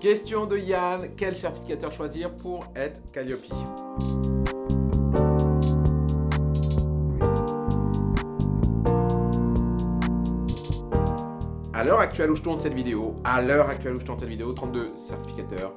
Question de Yann, quel certificateur choisir pour être Calliope À l'heure actuelle où je tourne cette vidéo, l'heure actuelle où je tourne cette vidéo, 32 certificateurs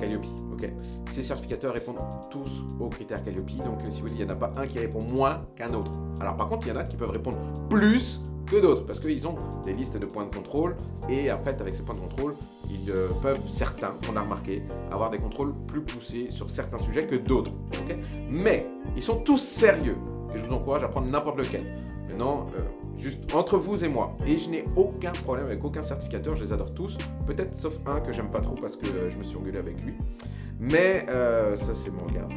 Calliope, ok Ces certificateurs répondent tous aux critères Calliope, donc si vous dites, il n'y en a pas un qui répond moins qu'un autre. Alors par contre, il y en a qui peuvent répondre plus que d'autres, parce qu'ils ont des listes de points de contrôle, et en fait, avec ces points de contrôle, ils euh, peuvent, certains, on a remarqué, avoir des contrôles plus poussés sur certains sujets que d'autres, Mais, ils sont tous sérieux, et je vous encourage à prendre n'importe lequel. Maintenant, euh, juste entre vous et moi. Et je n'ai aucun problème avec aucun certificateur, je les adore tous. Peut-être sauf un que j'aime pas trop parce que je me suis engueulé avec lui. Mais euh, ça, c'est mon gars.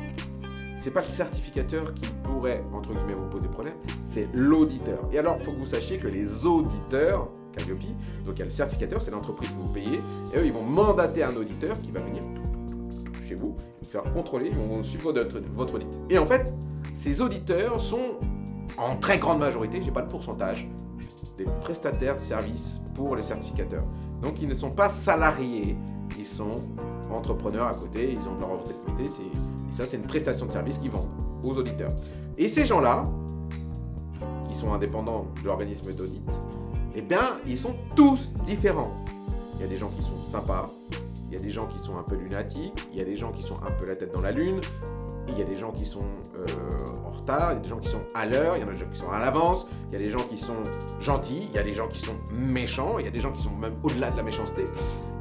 C'est pas le certificateur qui pourrait, entre guillemets, vous poser problème, c'est l'auditeur. Et alors, il faut que vous sachiez que les auditeurs, Calliope, donc il y a le certificateur, c'est l'entreprise que vous payez, et eux, ils vont mandater un auditeur qui va venir chez vous, vous faire contrôler, ils vont suivre votre audit. Et en fait, ces auditeurs sont en très grande majorité, j'ai pas le pourcentage, des prestataires de services pour les certificateurs. Donc ils ne sont pas salariés, ils sont entrepreneurs à côté, ils ont leur activité, et ça c'est une prestation de service qu'ils vendent aux auditeurs. Et ces gens-là, qui sont indépendants de l'organisme d'audit, eh bien ils sont tous différents. Il y a des gens qui sont sympas, il y a des gens qui sont un peu lunatiques, il y a des gens qui sont un peu la tête dans la lune, il y a des gens qui sont euh, en retard, il y a des gens qui sont à l'heure, il y en a des gens qui sont à l'avance, il y a des gens qui sont gentils, il y a des gens qui sont méchants, il y a des gens qui sont même au-delà de la méchanceté.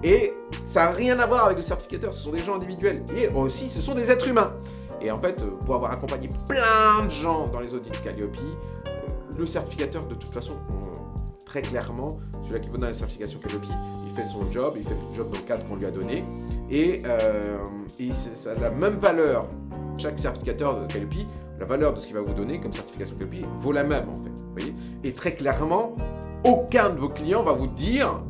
Et ça n'a rien à voir avec le certificateur, ce sont des gens individuels. Et aussi, ce sont des êtres humains. Et en fait, pour avoir accompagné plein de gens dans les audits Calliope, euh, le certificateur, de toute façon, très clairement, celui-là qui vous donne la certification Calliope, il fait son job, il fait le job dans le cadre qu'on lui a donné. Et, euh, et ça a la même valeur chaque certificateur de Calliope, la valeur de ce qu'il va vous donner comme certification Calliope vaut la même en fait. Voyez Et très clairement, aucun de vos clients va vous dire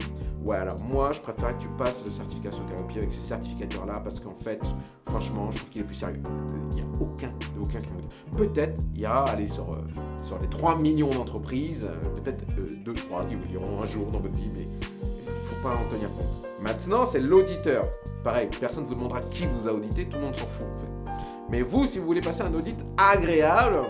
Ouais, alors moi, je préfère que tu passes le certification Calliope avec ce certificateur-là parce qu'en fait, franchement, je trouve qu'il est plus sérieux. Il n'y a aucun, aucun qui vous. Peut-être, il y a, allez, sur, euh, sur les 3 millions d'entreprises, euh, peut-être 2-3 euh, qui vous diront un jour dans votre vie, mais il ne faut pas en tenir compte. Maintenant, c'est l'auditeur. Pareil, personne ne vous demandera qui vous a audité, tout le monde s'en fout en fait. Mais vous, si vous voulez passer un audit agréable,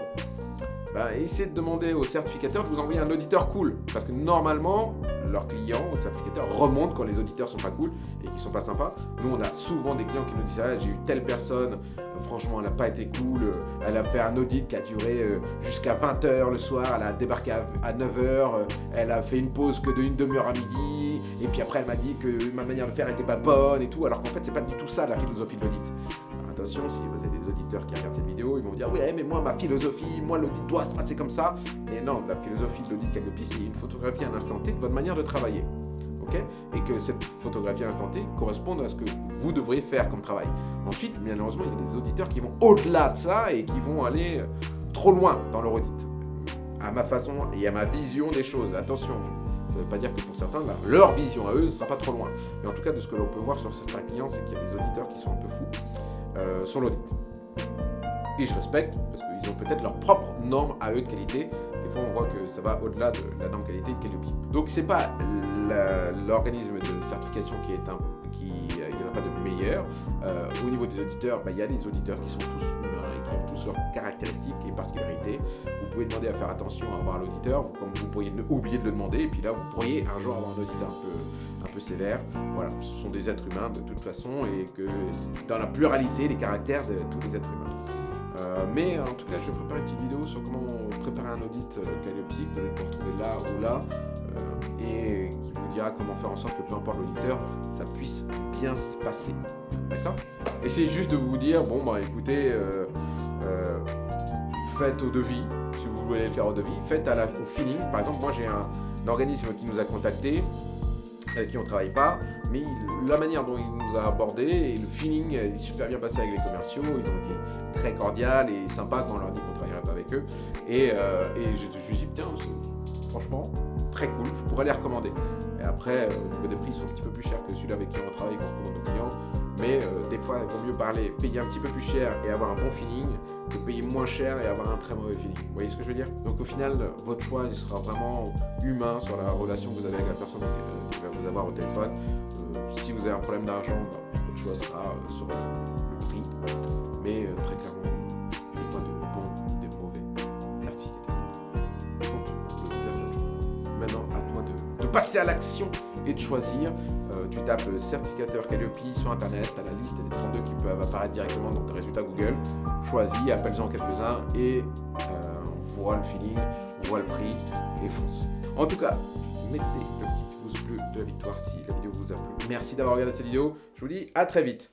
bah, essayez de demander au certificateur de vous envoyer un auditeur cool. Parce que normalement, leurs clients, au certificateur, remontent quand les auditeurs sont pas cool et qu'ils sont pas sympas. Nous, on a souvent des clients qui nous disent ah, j'ai eu telle personne, franchement, elle n'a pas été cool, elle a fait un audit qui a duré euh, jusqu'à 20h le soir, elle a débarqué à 9h, euh, elle a fait une pause que de une demi-heure à midi, et puis après elle m'a dit que ma manière de faire n'était pas bonne et tout, alors qu'en fait, c'est pas du tout ça la philosophie de l'audit attention, si vous avez des auditeurs qui regardent cette vidéo, ils vont dire « Ouais, mais moi, ma philosophie, moi, l'audit doit se passer comme ça. » Et non, la philosophie de l'audit Calliope, c'est une photographie à un instant T de votre manière de travailler. Et que cette photographie l'instant T corresponde à ce que vous devriez faire comme travail. Ensuite, bien heureusement, il y a des auditeurs qui vont au-delà de ça et qui vont aller euh, trop loin dans leur audit. À ma façon et à ma vision des choses. Attention, ça ne veut pas dire que pour certains, leur vision à eux ne sera pas trop loin. Mais en tout cas, de ce que l'on peut voir sur certains clients, c'est qu'il y a des auditeurs qui sont un peu fous euh, sur l'audit. Et je respecte, parce qu'ils ont peut-être leurs propres normes à eux de qualité. Des fois, on voit que ça va au-delà de la norme qualité de Calliope. Donc, c'est pas l'organisme de certification qui est un... qui euh, Il n'y en a pas de meilleur. Euh, au niveau des auditeurs, bah, il y a des auditeurs qui sont tous humains et qui ont tous leurs caractéristiques et particularités. Vous pouvez demander à faire attention à avoir l'auditeur, comme vous pourriez oublier de le demander. Et puis là, vous pourriez un jour avoir un auditeur un peu un peu sévère. Voilà, ce sont des êtres humains de toute façon et que dans la pluralité des caractères de tous les êtres humains. Euh, mais en tout cas, je prépare une petite vidéo sur comment préparer un audit euh, Calliope, vous allez pouvoir trouver là ou là, euh, et qui vous dira comment faire en sorte que peu importe l'auditeur, ça puisse bien se passer. D'accord? Essayez juste de vous dire, bon bah écoutez, faites au devis, si vous voulez le faire au devis, faites à la, au feeling. Par exemple, moi j'ai un, un organisme qui nous a contacté, avec qui on travaille pas, mais la manière dont il nous a abordé et le feeling est super bien passé avec les commerciaux, ils ont été très cordiales et sympas quand on leur dit qu'on ne travaillerait pas avec eux. Et, euh, et je, me suis dit, tiens, franchement, très cool, je pourrais les recommander. Et après, euh, des prix sont un petit peu plus chers que celui avec qui on travaille quand on recommande nos clients, mais euh, des fois, il vaut mieux parler, payer un petit peu plus cher et avoir un bon feeling payer moins cher et avoir un très mauvais feeling. Vous voyez ce que je veux dire? Donc au final, votre choix il sera vraiment humain sur la relation que vous avez avec la personne qui va vous avoir au téléphone. Euh, si vous avez un problème d'argent, bah, votre choix sera euh, sur le prix. Mais euh, très clairement, il n'y a pas de bons et de mauvais certificateurs. Maintenant, à toi de passer à l'action et de choisir. Euh, tu tapes certificateur Calliope sur internet, tu as la liste des 32 qui peuvent apparaître directement dans tes résultats Google. Choisis, appelle-en quelques-uns et euh, on voit le feeling, on voit le prix et fonce. En tout cas, mettez le petit pouce bleu de la victoire si la vidéo vous a plu. Merci d'avoir regardé cette vidéo, je vous dis à très vite.